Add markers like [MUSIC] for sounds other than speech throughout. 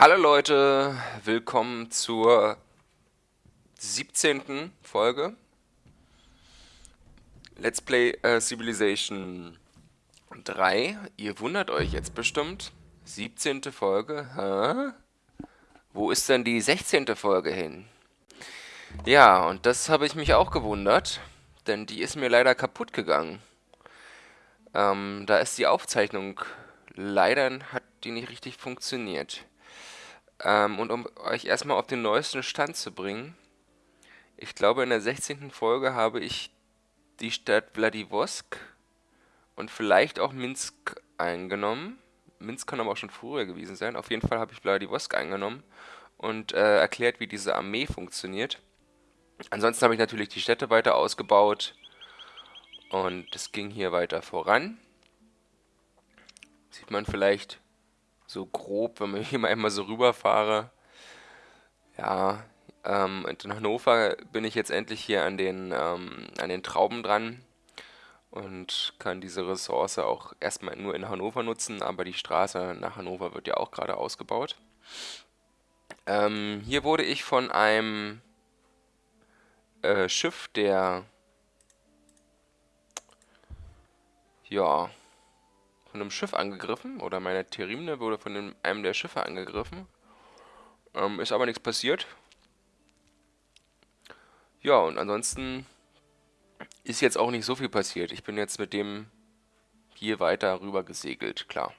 Hallo Leute, willkommen zur 17. Folge Let's Play äh, Civilization 3. Ihr wundert euch jetzt bestimmt, 17. Folge, hä? Wo ist denn die 16. Folge hin? Ja, und das habe ich mich auch gewundert, denn die ist mir leider kaputt gegangen. Ähm, da ist die Aufzeichnung, leider hat die nicht richtig funktioniert. Ähm, und um euch erstmal auf den neuesten Stand zu bringen, ich glaube in der 16. Folge habe ich die Stadt Vladivostok und vielleicht auch Minsk eingenommen. Minsk kann aber auch schon früher gewesen sein. Auf jeden Fall habe ich Vladivostok eingenommen und äh, erklärt, wie diese Armee funktioniert. Ansonsten habe ich natürlich die Städte weiter ausgebaut und es ging hier weiter voran. Sieht man vielleicht so grob, wenn hier mal einmal so rüberfahre. Ja, ähm, in Hannover bin ich jetzt endlich hier an den, ähm, an den Trauben dran und kann diese Ressource auch erstmal nur in Hannover nutzen, aber die Straße nach Hannover wird ja auch gerade ausgebaut. Ähm, hier wurde ich von einem äh, Schiff der ja von einem Schiff angegriffen oder meine Terimne wurde von einem der Schiffe angegriffen. Ähm, ist aber nichts passiert. Ja, und ansonsten ist jetzt auch nicht so viel passiert. Ich bin jetzt mit dem hier weiter rüber gesegelt, klar.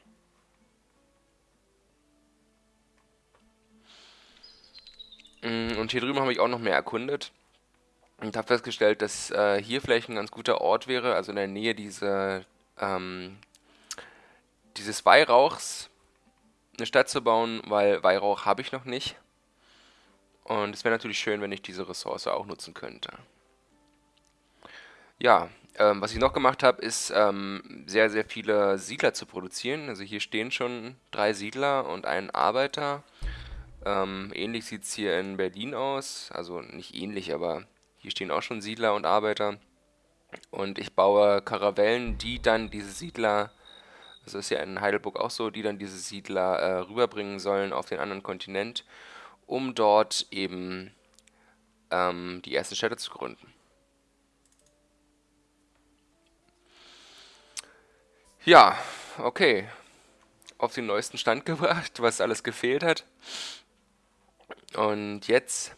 Mm, und hier drüben habe ich auch noch mehr erkundet und habe festgestellt, dass äh, hier vielleicht ein ganz guter Ort wäre, also in der Nähe dieser ähm, dieses Weihrauchs eine Stadt zu bauen, weil Weihrauch habe ich noch nicht. Und es wäre natürlich schön, wenn ich diese Ressource auch nutzen könnte. Ja, ähm, was ich noch gemacht habe, ist ähm, sehr, sehr viele Siedler zu produzieren. Also hier stehen schon drei Siedler und ein Arbeiter. Ähm, ähnlich sieht es hier in Berlin aus. Also nicht ähnlich, aber hier stehen auch schon Siedler und Arbeiter. Und ich baue Karavellen, die dann diese Siedler das ist ja in Heidelburg auch so, die dann diese Siedler äh, rüberbringen sollen auf den anderen Kontinent, um dort eben ähm, die ersten Städte zu gründen. Ja, okay. Auf den neuesten Stand [LAUGHS] gebracht, was alles gefehlt hat. Und jetzt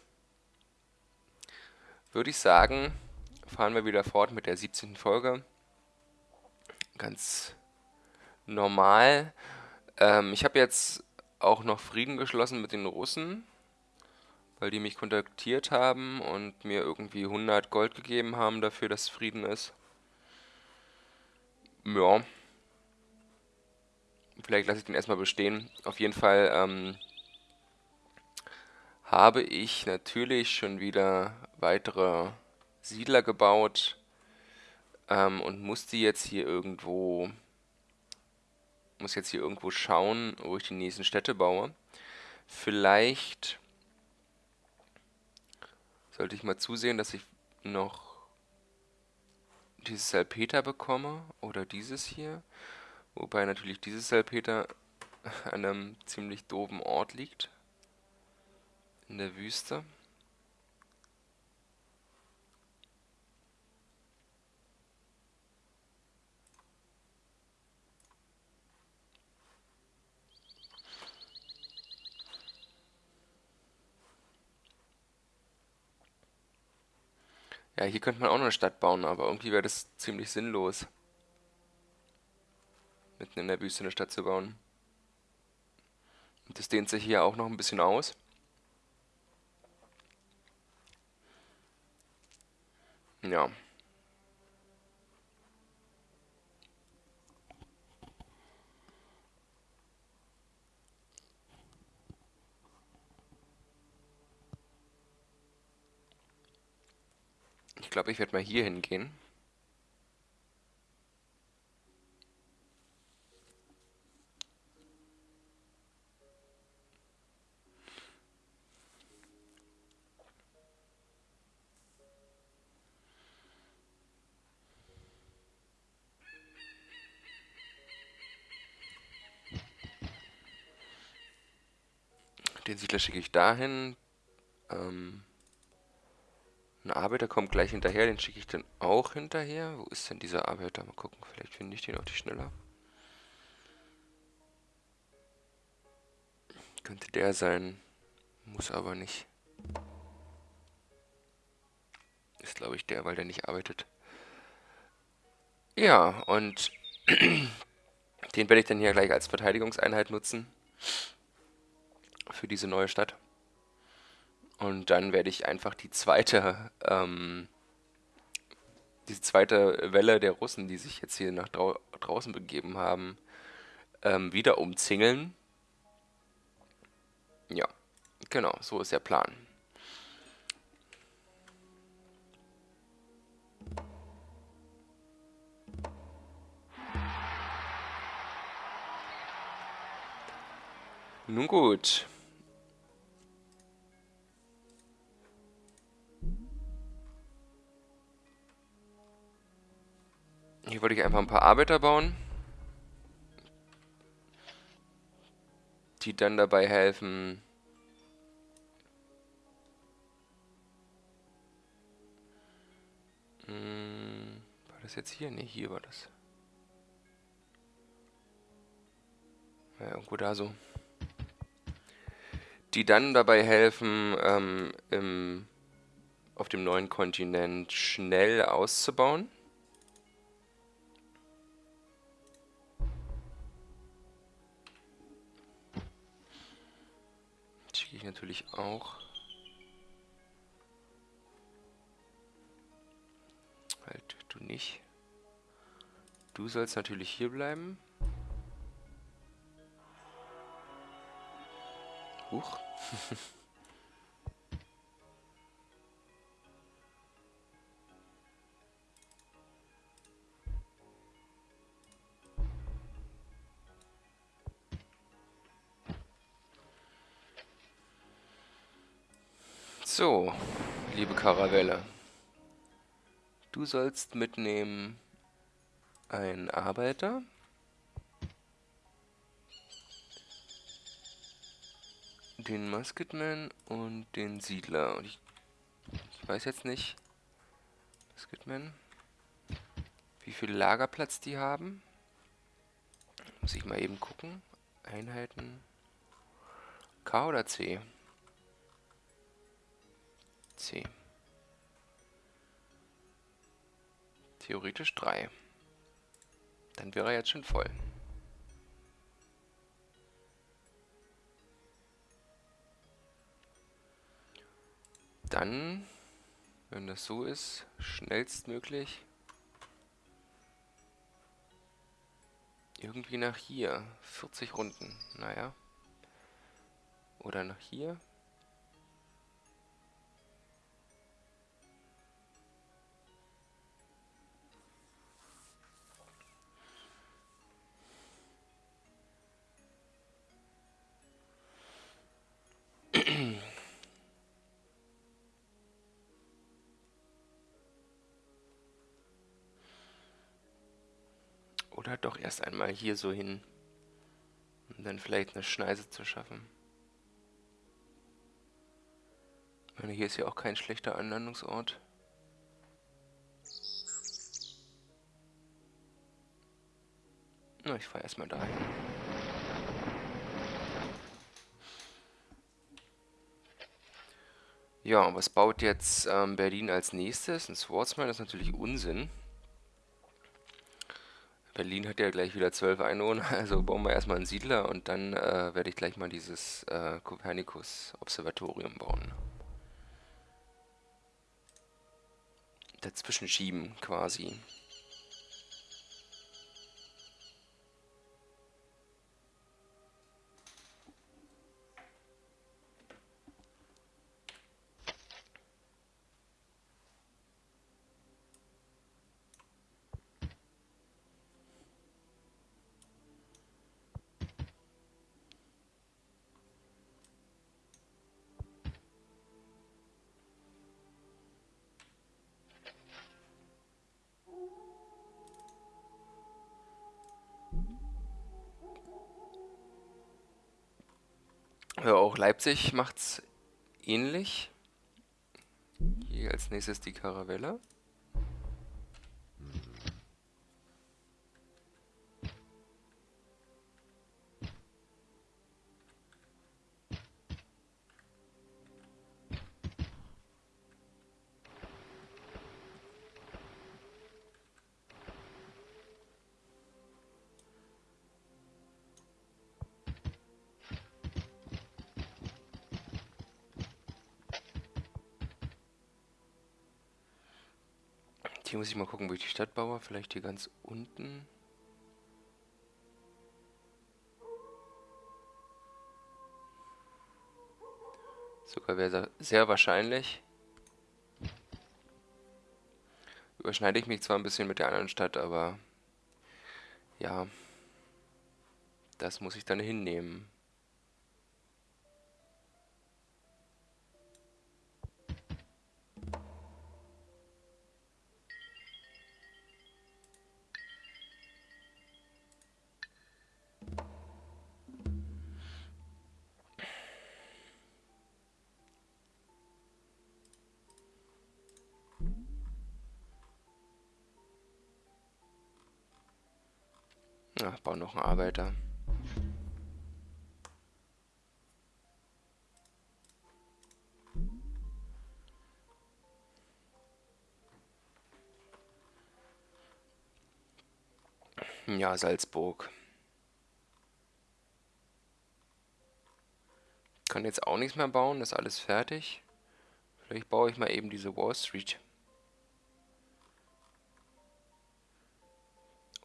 würde ich sagen, fahren wir wieder fort mit der 17. Folge. Ganz normal. Ähm, ich habe jetzt auch noch Frieden geschlossen mit den Russen, weil die mich kontaktiert haben und mir irgendwie 100 Gold gegeben haben dafür, dass Frieden ist. Ja. Vielleicht lasse ich den erstmal bestehen. Auf jeden Fall ähm, habe ich natürlich schon wieder weitere Siedler gebaut ähm, und musste jetzt hier irgendwo muss jetzt hier irgendwo schauen, wo ich die nächsten Städte baue. Vielleicht sollte ich mal zusehen, dass ich noch dieses Salpeter bekomme oder dieses hier. Wobei natürlich dieses Salpeter [LAUGHS] an einem ziemlich doofen Ort liegt. In der Wüste. Ja, hier könnte man auch noch eine Stadt bauen, aber irgendwie wäre das ziemlich sinnlos. Mitten in der Wüste eine Stadt zu bauen. Und das dehnt sich hier auch noch ein bisschen aus. Ja. glaube, ich werde mal hier hingehen. Den Siedler schicke ich dahin. Ähm ein Arbeiter kommt gleich hinterher, den schicke ich dann auch hinterher. Wo ist denn dieser Arbeiter? Mal gucken, vielleicht finde ich den auch die schneller. Könnte der sein. Muss aber nicht. Ist, glaube ich, der, weil der nicht arbeitet. Ja, und [CLEARS THROAT] den werde ich dann hier gleich als Verteidigungseinheit nutzen. Für diese neue Stadt. Und dann werde ich einfach die zweite, ähm, diese zweite Welle der Russen, die sich jetzt hier nach drau draußen begeben haben, ähm, wieder umzingeln. Ja, genau, so ist der Plan. Nun gut. Hier wollte ich einfach ein paar Arbeiter bauen. Die dann dabei helfen, hm, war das jetzt hier? Ne, hier war das. Ja, irgendwo da so die dann dabei helfen, ähm, im, auf dem neuen Kontinent schnell auszubauen. Ich natürlich auch. Halt, du nicht. Du sollst natürlich hier bleiben. Huch. [LAUGHS] So, liebe Karavelle. Du sollst mitnehmen einen Arbeiter. den Musketman und den Siedler. Und ich, ich weiß jetzt nicht, Musketman, wie viel Lagerplatz die haben. Muss ich mal eben gucken. Einheiten. K oder C? C. Theoretisch 3. Dann wäre er jetzt schon voll. Dann, wenn das so ist, schnellstmöglich irgendwie nach hier. 40 Runden, naja. Oder nach hier. [CLEARS THROAT] Oder doch erst einmal hier so hin. Um dann vielleicht eine Schneise zu schaffen. Ich meine, hier ist ja auch kein schlechter Anlandungsort. Na, ich fahre erstmal dahin. Ja, und was baut jetzt ähm, Berlin als nächstes? Ein Swordsman ist natürlich Unsinn. Berlin hat ja gleich wieder zwölf Einwohner, [LAUGHS] also bauen wir erstmal einen Siedler und dann äh, werde ich gleich mal dieses äh, Kopernikus-Observatorium bauen. Dazwischen schieben quasi. Leipzig macht's ähnlich. Hier als nächstes die Karavelle. Muss ich mal gucken, wo ich die Stadt baue. Vielleicht hier ganz unten. Sogar wäre sehr wahrscheinlich. Überschneide ich mich zwar ein bisschen mit der anderen Stadt, aber ja, das muss ich dann hinnehmen. Ach, baue noch einen Arbeiter. Ja, Salzburg. Kann jetzt auch nichts mehr bauen, ist alles fertig. Vielleicht baue ich mal eben diese Wall Street.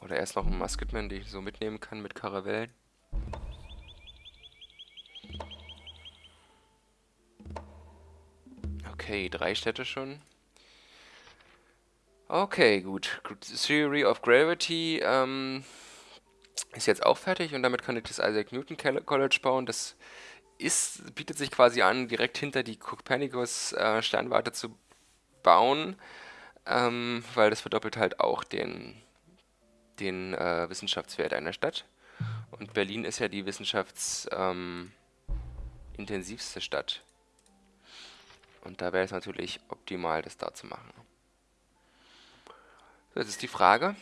Oder erst noch einen Musketman, den ich so mitnehmen kann mit Karavellen. Okay, drei Städte schon. Okay, gut. Theory of Gravity ähm, ist jetzt auch fertig und damit kann ich das Isaac Newton College bauen. Das ist, bietet sich quasi an, direkt hinter die Copernicus äh, Sternwarte zu bauen, ähm, weil das verdoppelt halt auch den den äh, Wissenschaftswert einer Stadt. Und Berlin ist ja die wissenschaftsintensivste ähm, Stadt. Und da wäre es natürlich optimal, das da zu machen. So, jetzt ist die Frage,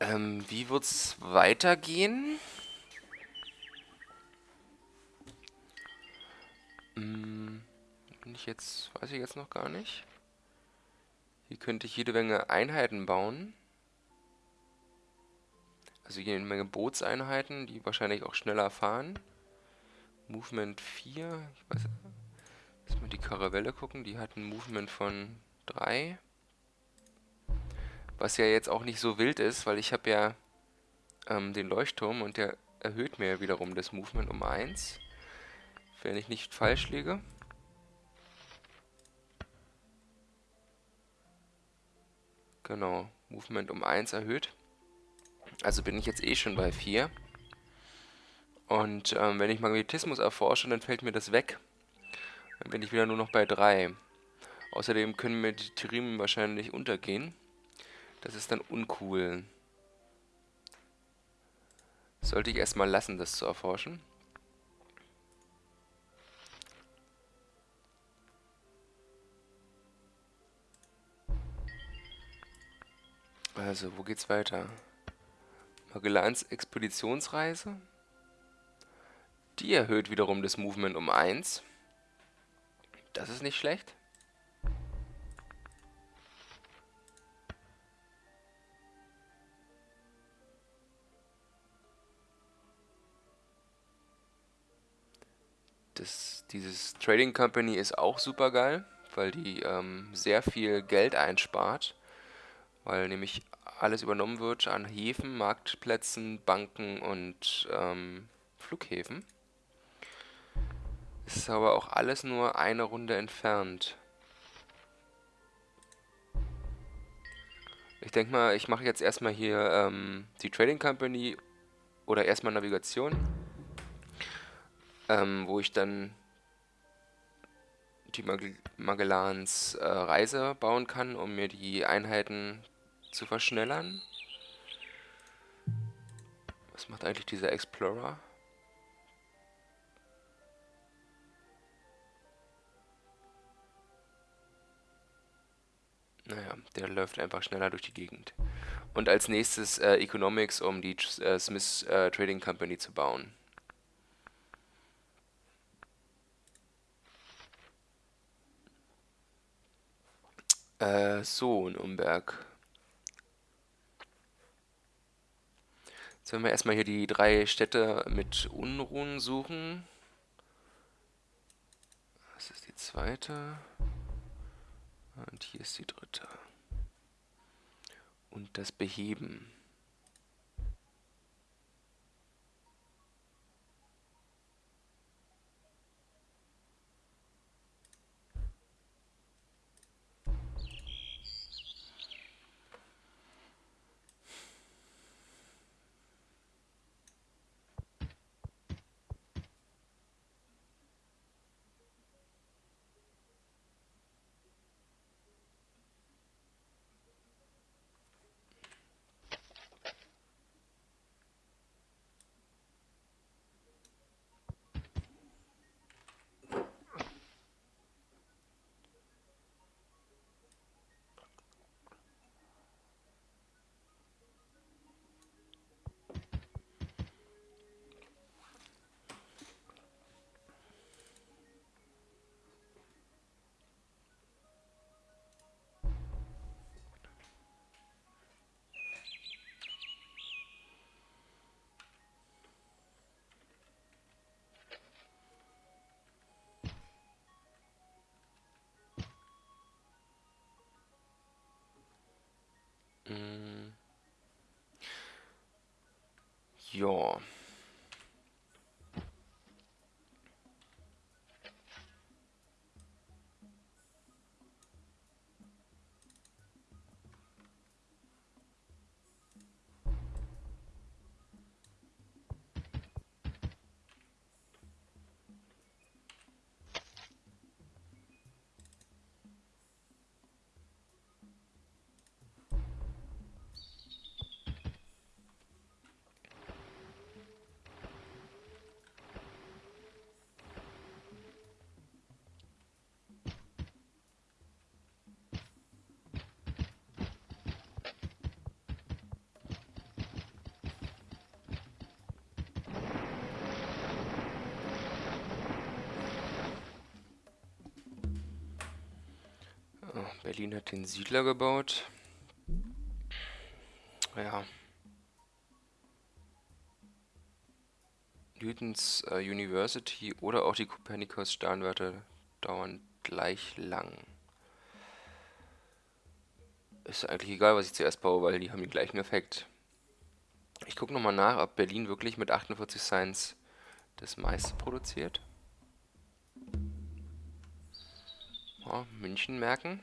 ähm, wie wird es weitergehen? Hm, ich jetzt, weiß ich jetzt noch gar nicht. Hier könnte ich jede Menge Einheiten bauen. Also hier eine Menge Bootseinheiten, die wahrscheinlich auch schneller fahren. Movement 4. Ich weiß, lass mal die Karavelle gucken. Die hat ein Movement von 3. Was ja jetzt auch nicht so wild ist, weil ich habe ja ähm, den Leuchtturm und der erhöht mir wiederum das Movement um 1. Wenn ich nicht falsch liege. Genau, Movement um 1 erhöht. Also bin ich jetzt eh schon bei 4. Und ähm, wenn ich Magnetismus erforsche, dann fällt mir das weg. Dann bin ich wieder nur noch bei 3. Außerdem können mir die Trimen wahrscheinlich untergehen. Das ist dann uncool. Sollte ich erstmal lassen, das zu erforschen. Also, wo geht's weiter? Magellans Expeditionsreise. Die erhöht wiederum das Movement um 1. Das ist nicht schlecht. Das, dieses Trading Company ist auch super geil, weil die ähm, sehr viel Geld einspart, weil nämlich alles übernommen wird an Häfen, Marktplätzen, Banken und ähm, Flughäfen. Ist aber auch alles nur eine Runde entfernt. Ich denke mal, ich mache jetzt erstmal hier ähm, die Trading Company oder erstmal Navigation, ähm, wo ich dann die Magellans äh, Reise bauen kann, um mir die Einheiten zu verschnellern. Was macht eigentlich dieser Explorer? Naja, der läuft einfach schneller durch die Gegend. Und als nächstes äh, Economics, um die äh, Smith äh, Trading Company zu bauen. Äh, so, in Umberg. Werden wir erstmal hier die drei Städte mit Unruhen suchen. Das ist die zweite. Und hier ist die dritte. Und das Beheben. Berlin hat den Siedler gebaut. Ja. Newtons äh, University oder auch die Copernicus Sternwarte dauern gleich lang. Ist eigentlich egal, was ich zuerst baue, weil die haben den gleichen Effekt. Ich gucke nochmal nach, ob Berlin wirklich mit 48 Science das meiste produziert. Ja, München merken.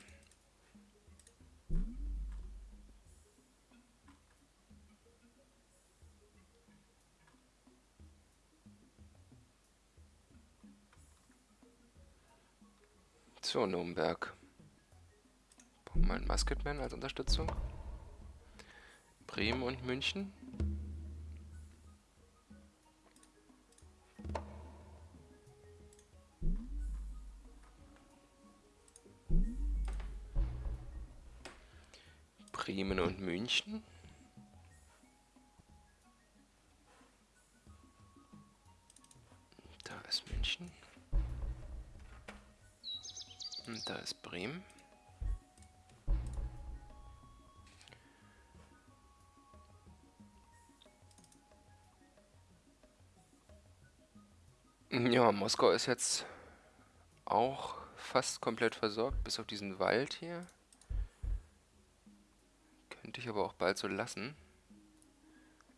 So, Nürnberg. Brauchen wir einen Musketman als Unterstützung. Bremen und München. Bremen und München. Moskau ist jetzt auch fast komplett versorgt, bis auf diesen Wald hier. Könnte ich aber auch bald so lassen.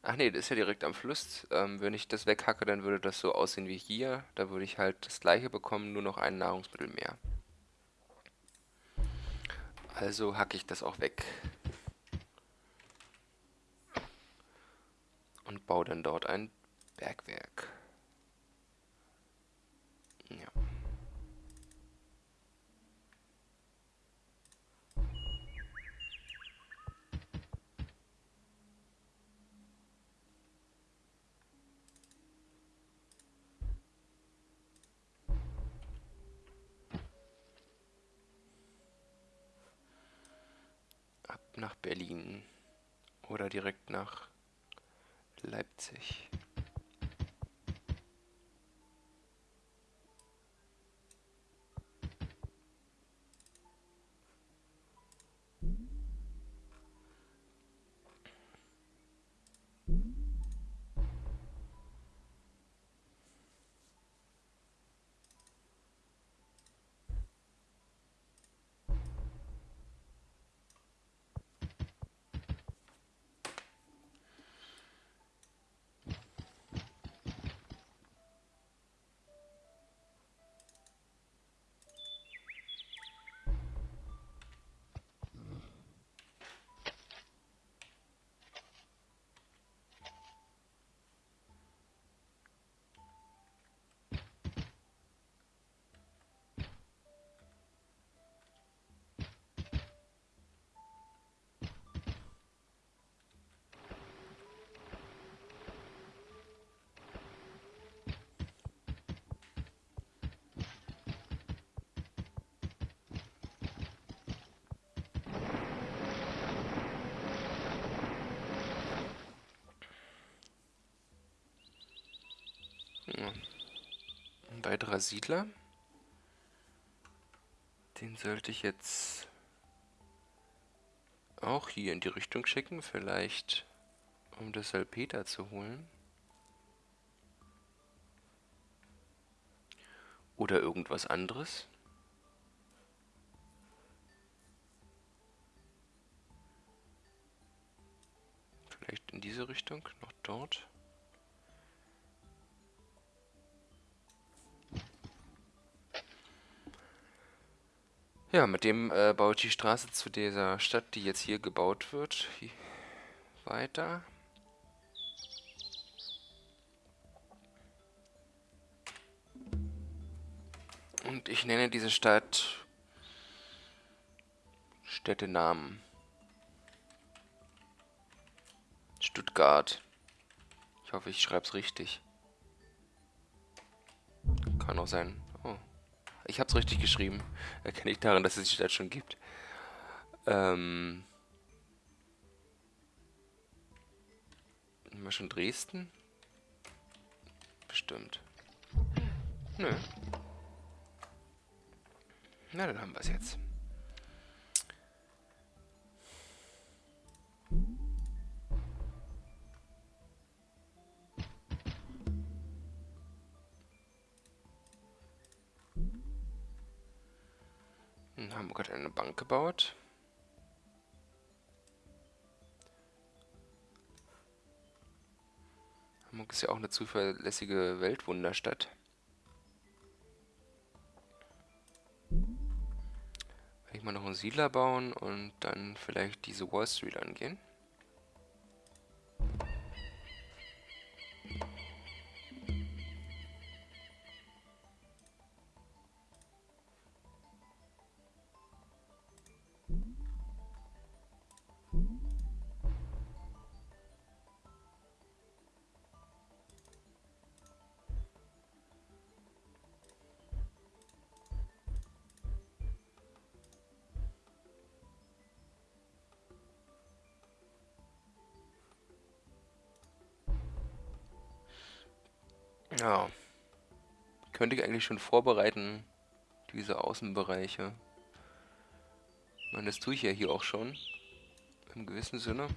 Ach nee, das ist ja direkt am Fluss. Ähm, wenn ich das weghacke, dann würde das so aussehen wie hier. Da würde ich halt das gleiche bekommen, nur noch ein Nahrungsmittel mehr. Also hacke ich das auch weg. Und baue dann dort ein Bergwerk. Direkt nach Leipzig. Ein weiterer Siedler. Den sollte ich jetzt auch hier in die Richtung schicken. Vielleicht um das Salpeter zu holen. Oder irgendwas anderes. Vielleicht in diese Richtung, noch dort. Ja, mit dem äh, ich die Straße zu dieser Stadt, die jetzt hier gebaut wird, hier weiter. Und ich nenne diese Stadt Städtenamen. Stuttgart. Ich hoffe, ich schreibe es richtig. Kann auch sein. Ich habe es richtig geschrieben. Erkenne ich daran, dass es die Stadt schon gibt. Ähm. Haben wir schon Dresden? Bestimmt. Nö. Na, dann haben wir es jetzt. In Hamburg hat eine Bank gebaut. Hamburg ist ja auch eine zuverlässige Weltwunderstadt. Werde ich mal noch einen Siedler bauen und dann vielleicht diese Wall Street angehen. Ja. Könnte ich eigentlich schon vorbereiten, diese Außenbereiche. Ich meine, das tue ich ja hier auch schon. Im gewissen Sinne.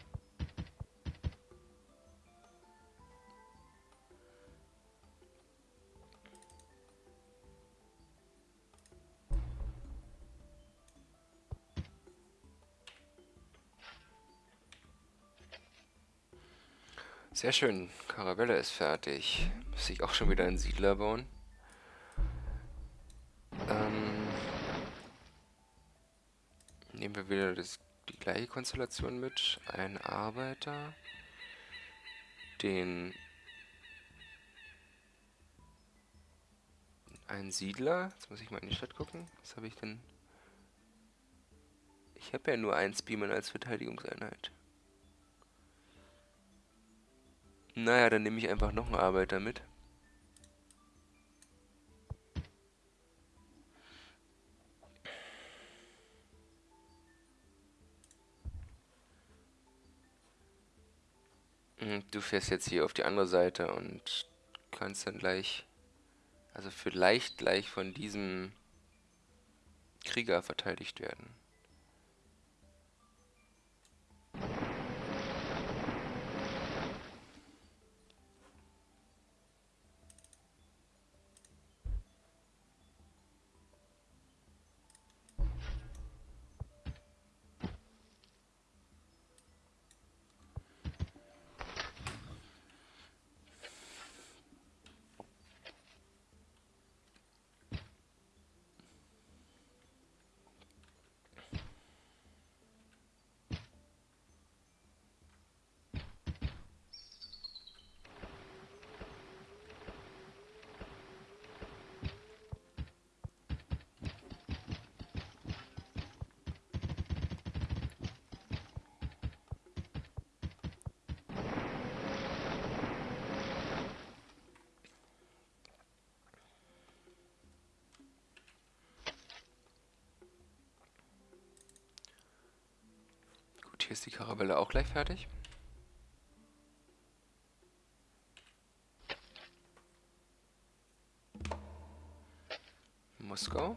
Sehr schön. Caravelle ist fertig. Muss ich auch schon wieder einen Siedler bauen. Ähm, nehmen wir wieder das, die gleiche Konstellation mit. Ein Arbeiter. Den... Ein Siedler. Jetzt muss ich mal in die Stadt gucken. Was habe ich denn... Ich habe ja nur ein Spearman als Verteidigungseinheit. Naja, dann nehme ich einfach noch einen Arbeiter mit. Hm, du fährst jetzt hier auf die andere Seite und kannst dann gleich, also vielleicht gleich von diesem Krieger verteidigt werden. Gut, hier ist die Karavelle auch gleich fertig. Moskau.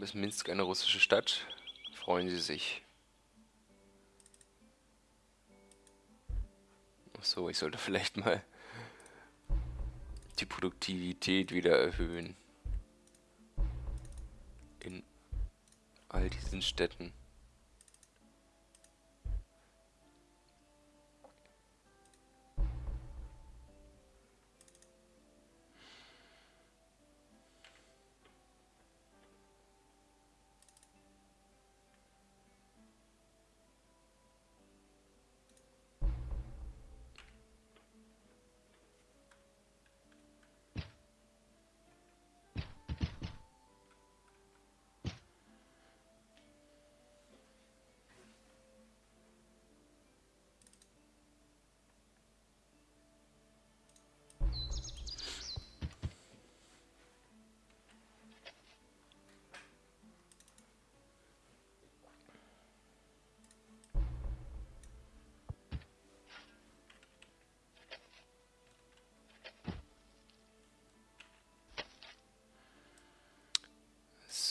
Kaum ist Minsk eine russische Stadt, freuen sie sich. Ach so, ich sollte vielleicht mal die Produktivität wieder erhöhen. In all diesen Städten.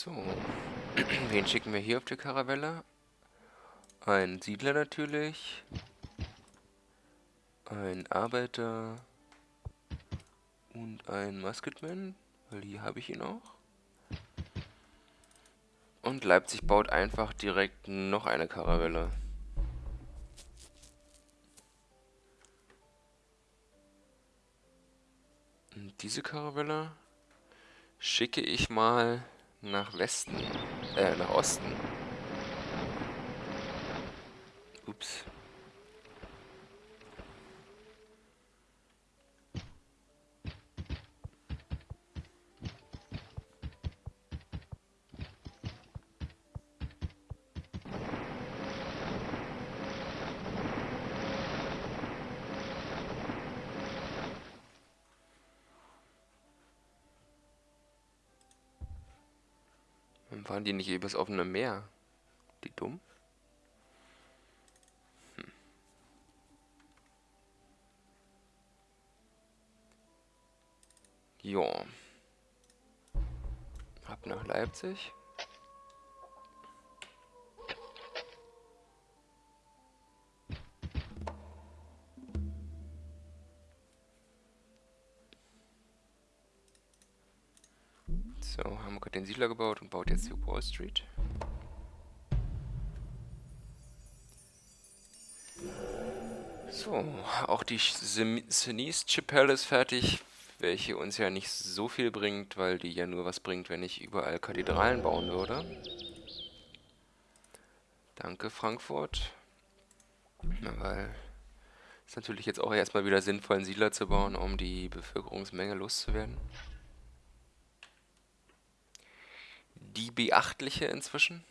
So. [CLEARS THROAT] Wen schicken wir hier auf die Karavelle? Ein Siedler natürlich. Ein Arbeiter. Und ein Musketman. Weil hier habe ich ihn auch. Und Leipzig baut einfach direkt noch eine Karavelle. Und diese Karavelle schicke ich mal nach Westen, äh, nach Osten. Ups. Fahren die nicht übers offene Meer? Die dumm? Hm. Jo. Ab nach Leipzig. Siedler gebaut und baut jetzt die Wall Street. So, auch die Sinise-Chapelle ist fertig, welche uns ja nicht so viel bringt, weil die ja nur was bringt, wenn ich überall Kathedralen bauen würde. Danke, Frankfurt. Na, weil Ist natürlich jetzt auch erstmal wieder sinnvoll, einen Siedler zu bauen, um die Bevölkerungsmenge loszuwerden. Die beachtliche inzwischen.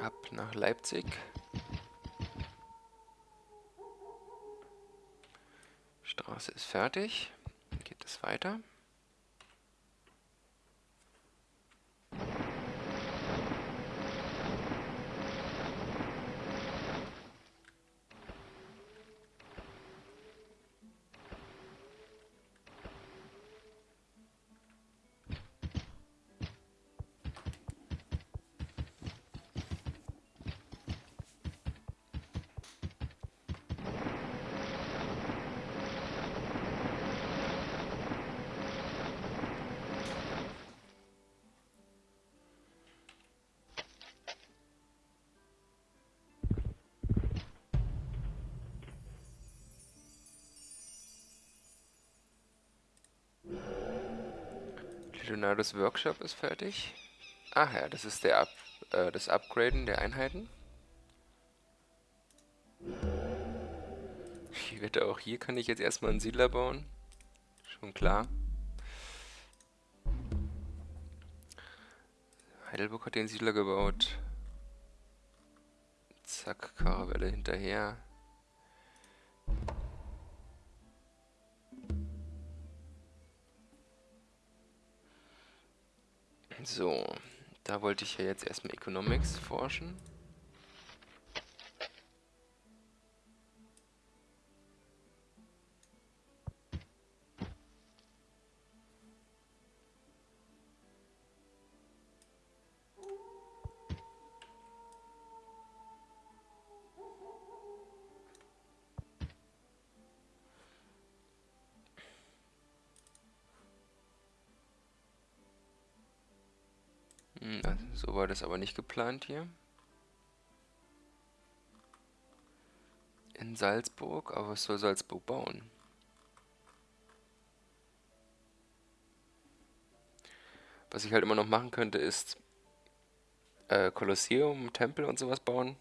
Ab Leipzig. Straße ist fertig. Geht es weiter. Leonardos Workshop ist fertig. Ach ja, das ist der Up, äh, das Upgraden der Einheiten. Ich wette, auch hier kann ich jetzt erstmal einen Siedler bauen. Schon klar. Heidelburg hat den Siedler gebaut. Zack, Karawelle hinterher. So, da wollte ich ja jetzt erstmal Economics forschen. War das aber nicht geplant hier. In Salzburg, aber was soll Salzburg bauen? Was ich halt immer noch machen könnte, ist äh, Kolosseum, Tempel und sowas bauen.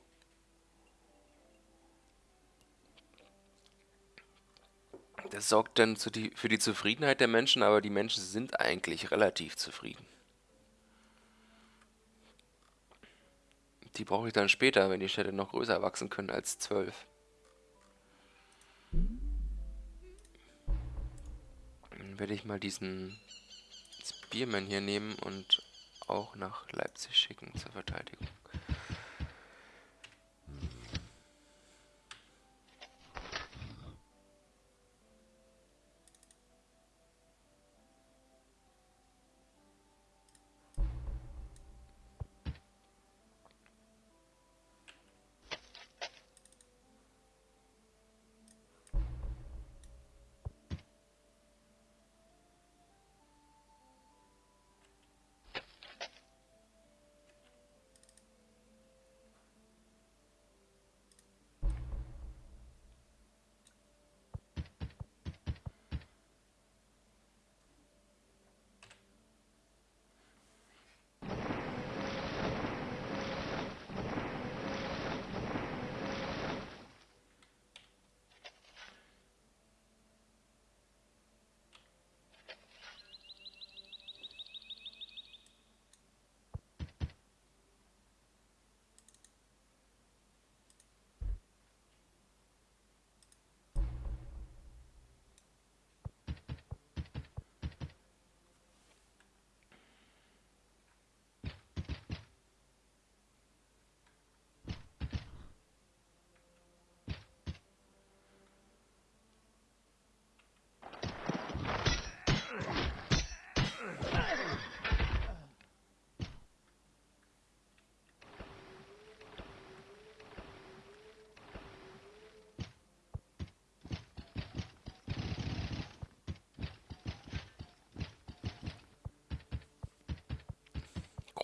Das sorgt dann die, für die Zufriedenheit der Menschen, aber die Menschen sind eigentlich relativ zufrieden. Die brauche ich dann später, wenn die Städte noch größer wachsen können als 12. Dann werde ich mal diesen Spearman hier nehmen und auch nach Leipzig schicken zur Verteidigung.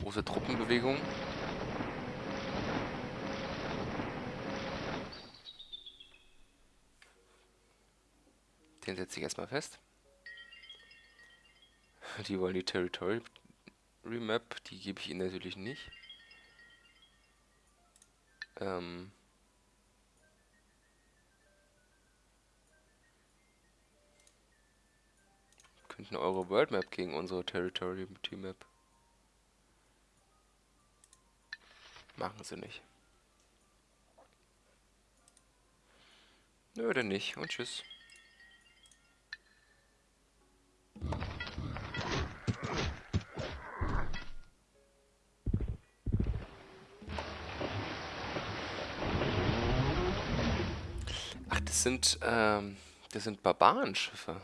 Große Truppenbewegung. Den setze ich erstmal fest. Die wollen die Territory Remap, die gebe ich ihnen natürlich nicht. Ähm könnten eure World Map gegen unsere Territory Map. Machen sie nicht. Nö, denn nicht. Und tschüss. Ach, das sind, ähm, das sind Barbarenschiffe.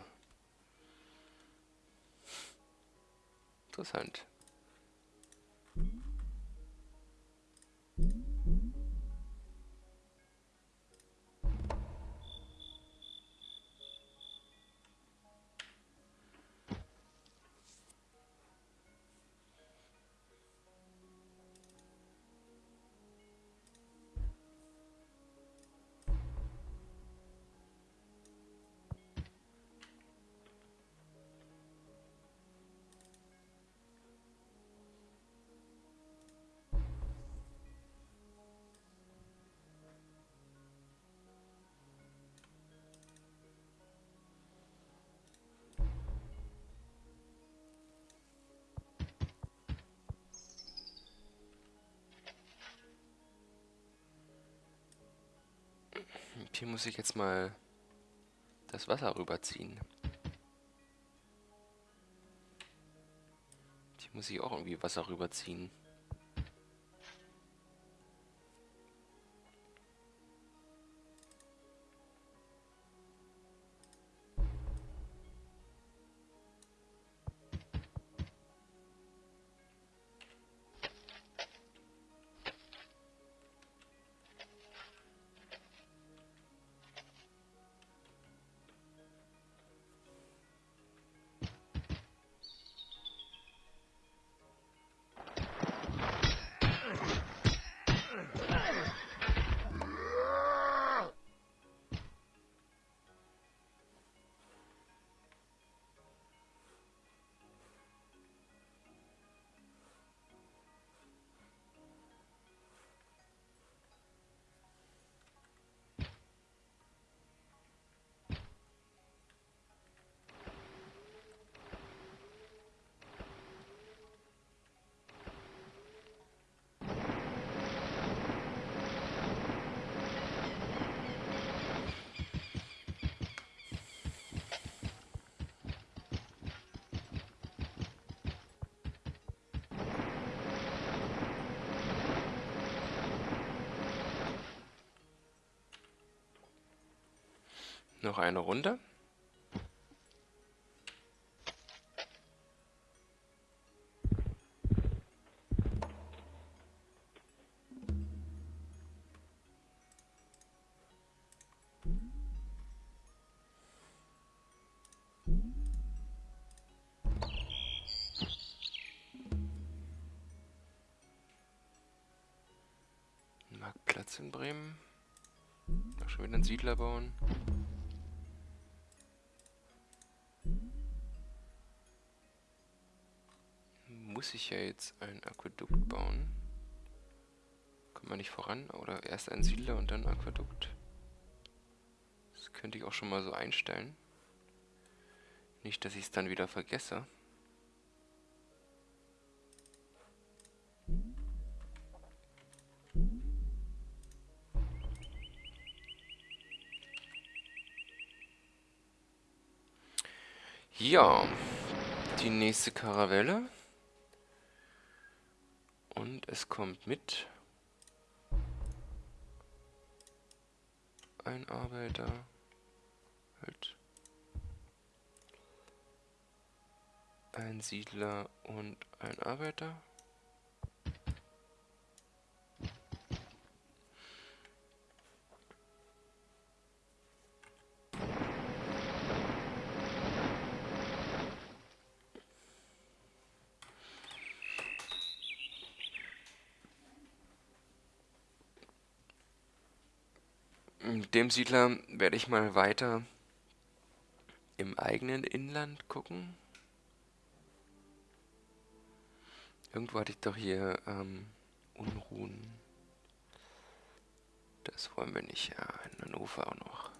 Interessant. Hier muss ich jetzt mal das Wasser rüberziehen. Hier muss ich auch irgendwie Wasser rüberziehen. Noch eine Runde. Marktplatz in Bremen. Schon wieder einen Siedler bauen. Ich ja jetzt ein Aquädukt bauen. Kommt man nicht voran? Oder erst ein Siedler und dann Aquädukt? Das könnte ich auch schon mal so einstellen. Nicht, dass ich es dann wieder vergesse. Ja, die nächste Karavelle. Und es kommt mit ein Arbeiter. Halt. Ein Siedler und ein Arbeiter. Mit dem Siedler werde ich mal weiter im eigenen Inland gucken. Irgendwo hatte ich doch hier ähm, Unruhen. Das wollen wir nicht. Ja, in Hannover auch noch.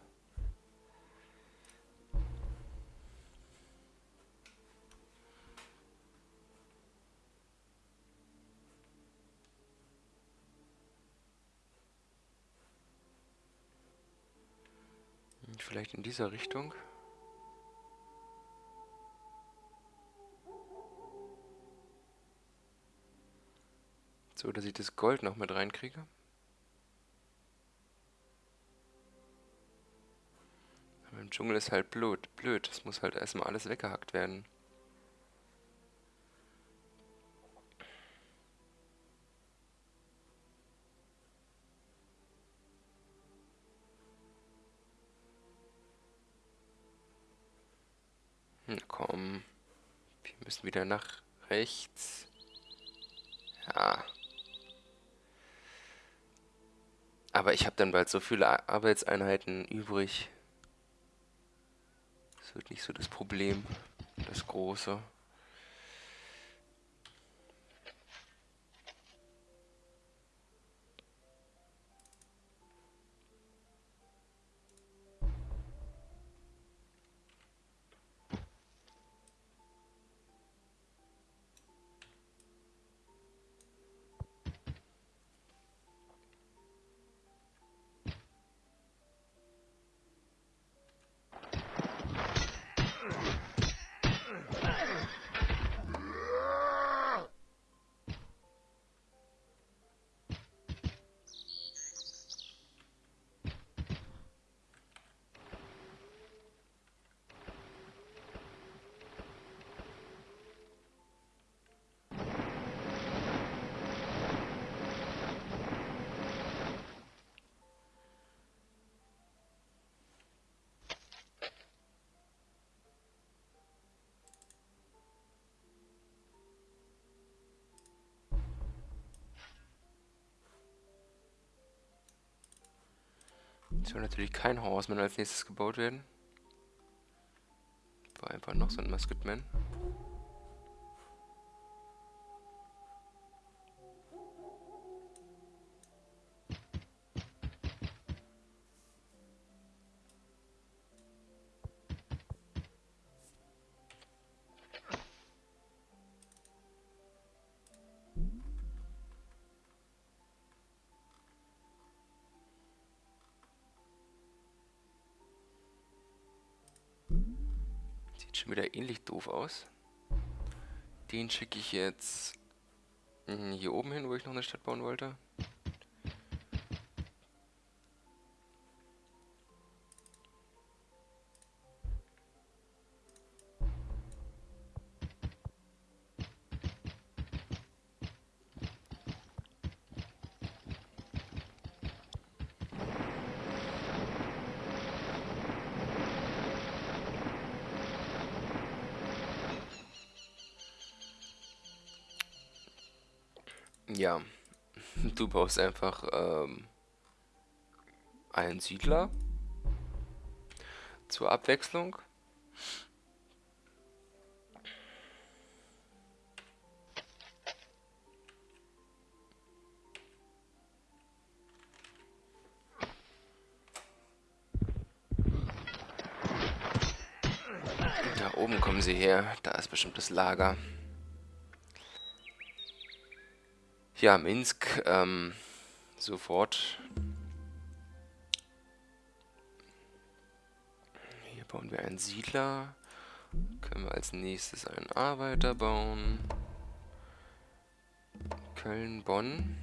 Vielleicht in dieser Richtung. So, dass ich das Gold noch mit reinkriege. Aber im Dschungel ist halt blöd. Blöd. Es muss halt erstmal alles weggehackt werden. Müssen wieder nach rechts. Ja. Aber ich habe dann bald so viele Arbeitseinheiten übrig. Das wird nicht so das Problem, das große. Soll natürlich kein Horseman als nächstes gebaut werden. War einfach noch so ein Musketman. Wieder ähnlich doof aus. Den schicke ich jetzt hm, hier oben hin, wo ich noch eine Stadt bauen wollte. Du baust einfach ähm, einen Siedler zur Abwechslung. Da oben kommen sie her, da ist bestimmt das Lager. Ja, Minsk, ähm, sofort. Hier bauen wir einen Siedler. Können wir als nächstes einen Arbeiter bauen. Köln, Bonn.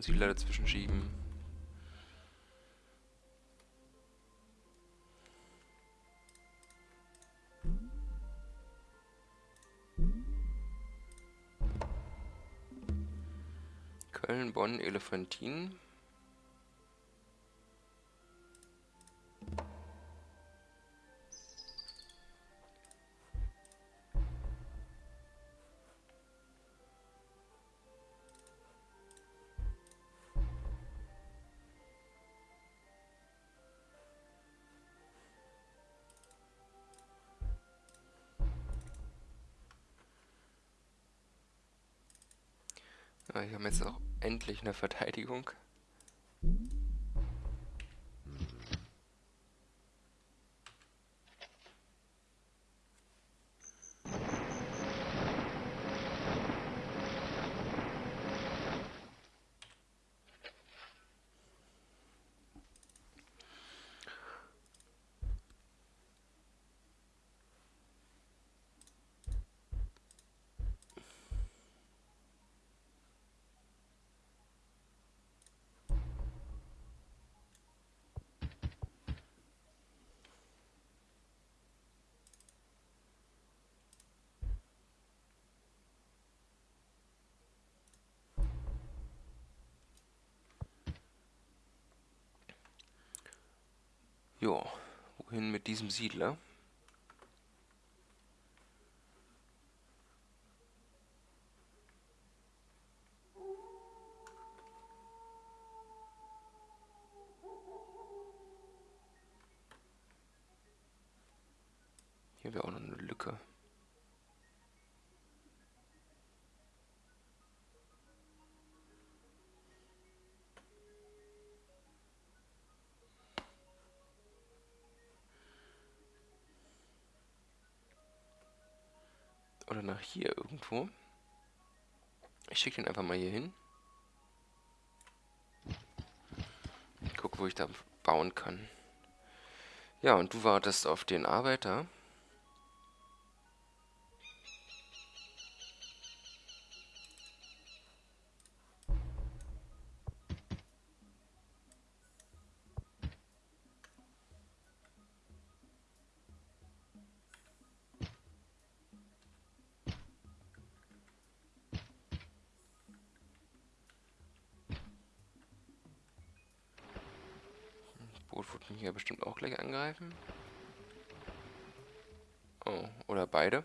Und Siedler dazwischen schieben. Köln, Bonn, Elefantin. Haben jetzt auch endlich eine Verteidigung. Jo, wohin mit diesem Siedler? Oder nach hier irgendwo. Ich schicke den einfach mal hier hin. Guck, wo ich da bauen kann. Ja, und du wartest auf den Arbeiter. Angreifen. Oh, oder beide.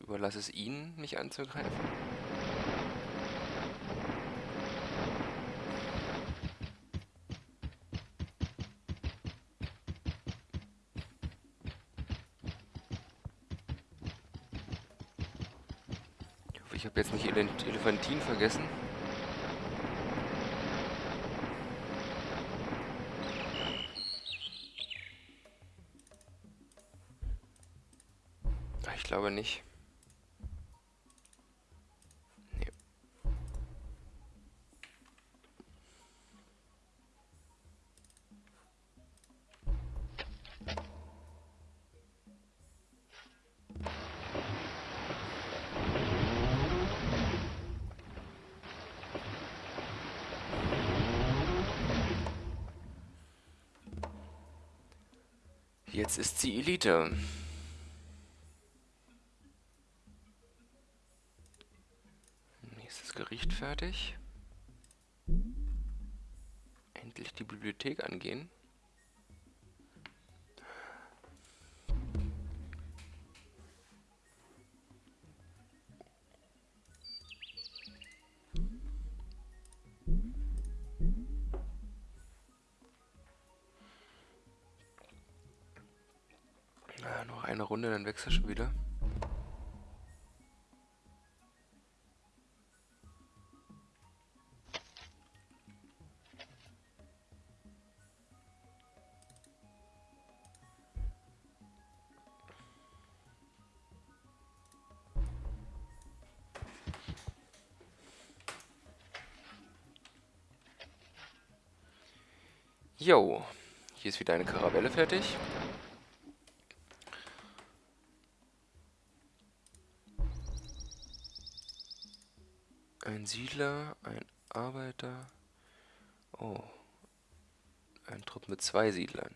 Überlasse es ihnen, mich anzugreifen. Ich hoffe, ich habe jetzt nicht Elef Elefantin vergessen. Glaube nicht. Nee. Jetzt ist sie Elite. Nächstes Gericht fertig. Endlich die Bibliothek angehen. Ah, noch eine Runde, dann wechsel schon wieder. Jo, hier ist wieder eine Karavelle fertig. Ein Siedler, ein Arbeiter. Oh. Ein Trupp mit zwei Siedlern.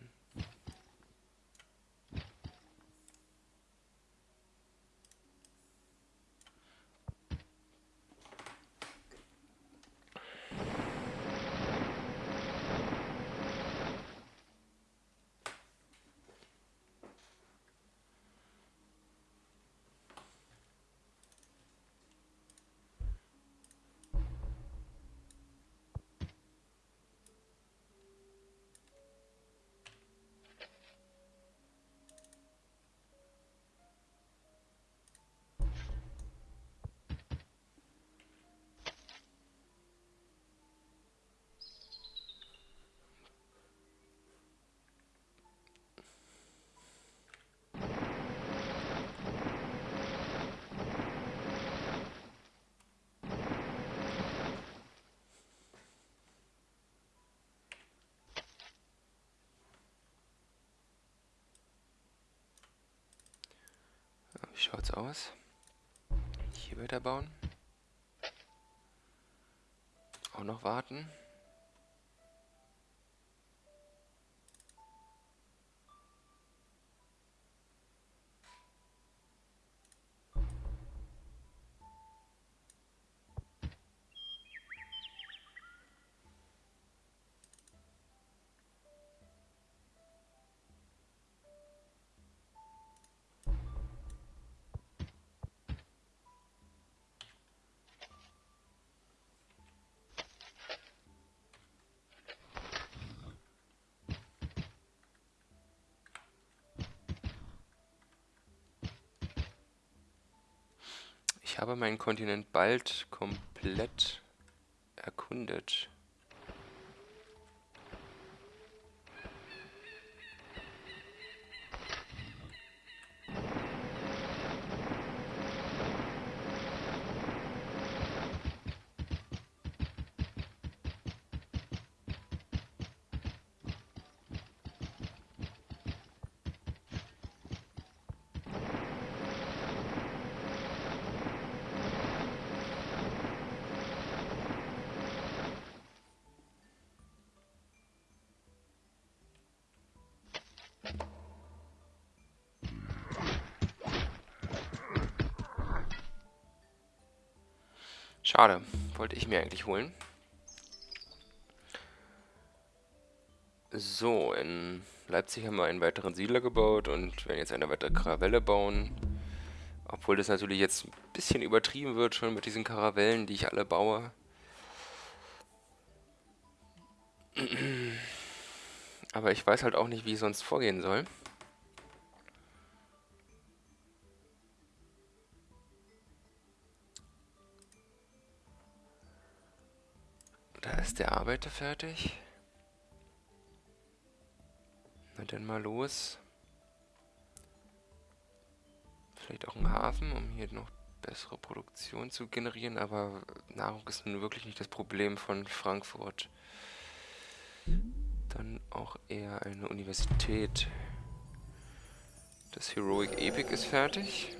Wie schaut's aus? Hier weiterbauen. Auch noch warten. Ich habe meinen Kontinent bald komplett erkundet. Schade. Wollte ich mir eigentlich holen. So, in Leipzig haben wir einen weiteren Siedler gebaut und werden jetzt eine weitere Karavelle bauen. Obwohl das natürlich jetzt ein bisschen übertrieben wird schon mit diesen Karavellen, die ich alle baue. Aber ich weiß halt auch nicht, wie ich sonst vorgehen soll. Arbeiter fertig? Na dann mal los. Vielleicht auch ein Hafen, um hier noch bessere Produktion zu generieren, aber Nahrung ist nun wirklich nicht das Problem von Frankfurt. Dann auch eher eine Universität. Das Heroic Epic ist fertig.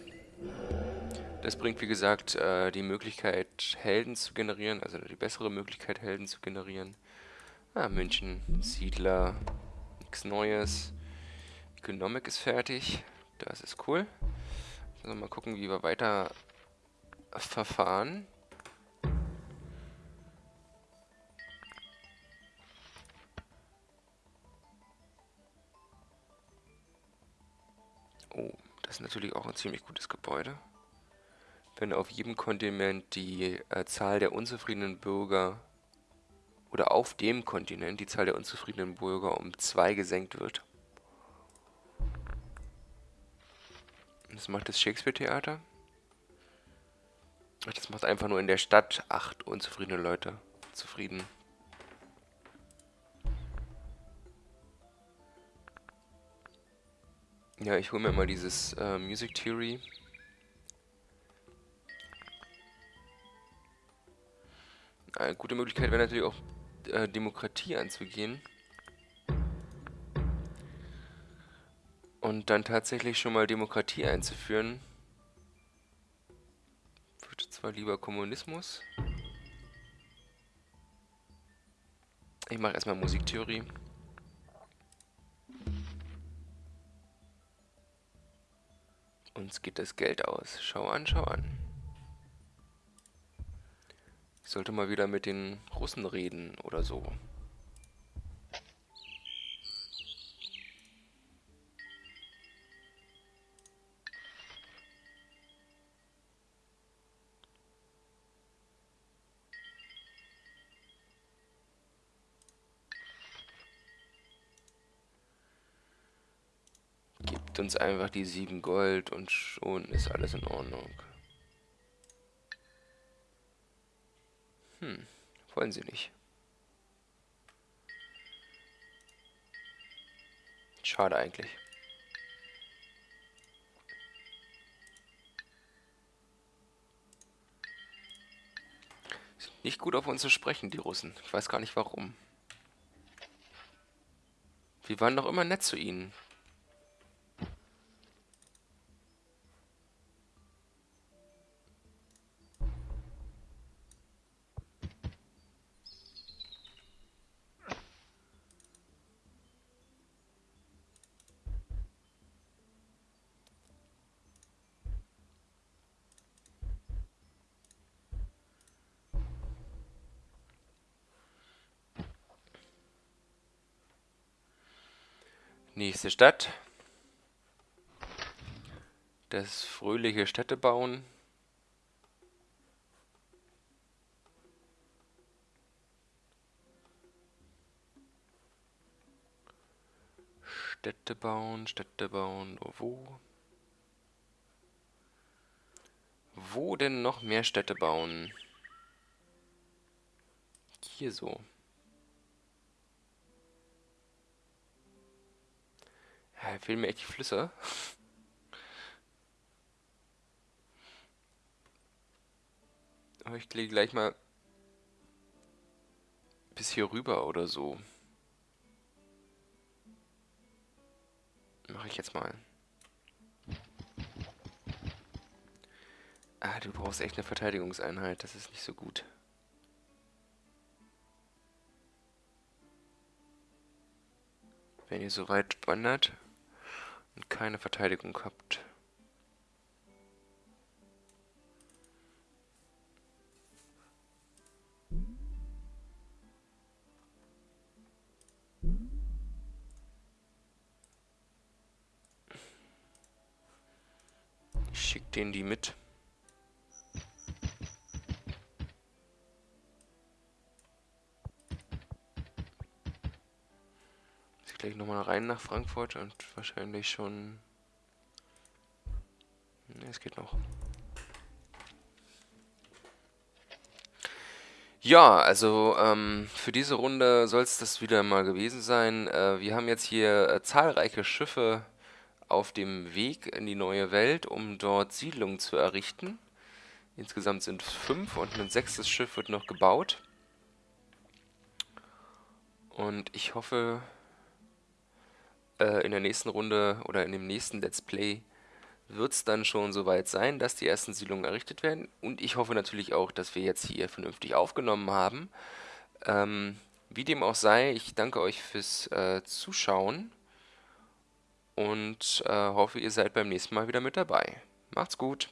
Das bringt, wie gesagt, äh, die Möglichkeit, Helden zu generieren, also die bessere Möglichkeit, Helden zu generieren. Ah, München, Siedler, nichts Neues. Economic ist fertig, das ist cool. Also mal gucken, wie wir weiter verfahren. Oh, das ist natürlich auch ein ziemlich gutes Gebäude wenn auf jedem Kontinent die äh, Zahl der unzufriedenen Bürger oder auf dem Kontinent die Zahl der unzufriedenen Bürger um zwei gesenkt wird. Das macht das Shakespeare-Theater. Das macht einfach nur in der Stadt acht unzufriedene Leute zufrieden. Ja, ich hole mir mal dieses äh, Music Theory Eine gute Möglichkeit wäre natürlich auch, äh, Demokratie anzugehen. Und dann tatsächlich schon mal Demokratie einzuführen. Ich würde zwar lieber Kommunismus. Ich mache erstmal Musiktheorie. Uns geht das Geld aus. Schau an, schau an. Ich sollte mal wieder mit den Russen reden oder so. Gibt uns einfach die sieben Gold und schon ist alles in Ordnung. Wollen sie nicht. Schade eigentlich. Sind nicht gut auf uns zu sprechen, die Russen. Ich weiß gar nicht warum. Wir waren doch immer nett zu ihnen. Nächste Stadt. Das fröhliche Städtebauen. Städte bauen, Städte bauen, wo? Wo denn noch mehr Städte bauen? Hier so. Ja, fehlen mir echt die Flüsse. Aber ich gehe gleich mal bis hier rüber oder so. Mache ich jetzt mal. Ah, du brauchst echt eine Verteidigungseinheit. Das ist nicht so gut. Wenn ihr so weit wandert und keine Verteidigung habt. Ich schick denen die mit. Gleich nochmal rein nach Frankfurt und wahrscheinlich schon... Ne, es geht noch. Ja, also ähm, für diese Runde soll es das wieder mal gewesen sein. Äh, wir haben jetzt hier äh, zahlreiche Schiffe auf dem Weg in die neue Welt, um dort Siedlungen zu errichten. Insgesamt sind fünf und ein sechstes Schiff wird noch gebaut. Und ich hoffe, äh, in der nächsten Runde oder in dem nächsten Let's Play wird es dann schon soweit sein, dass die ersten Siedlungen errichtet werden. Und ich hoffe natürlich auch, dass wir jetzt hier vernünftig aufgenommen haben. Ähm, wie dem auch sei, ich danke euch fürs äh, Zuschauen und äh, hoffe, ihr seid beim nächsten Mal wieder mit dabei. Macht's gut!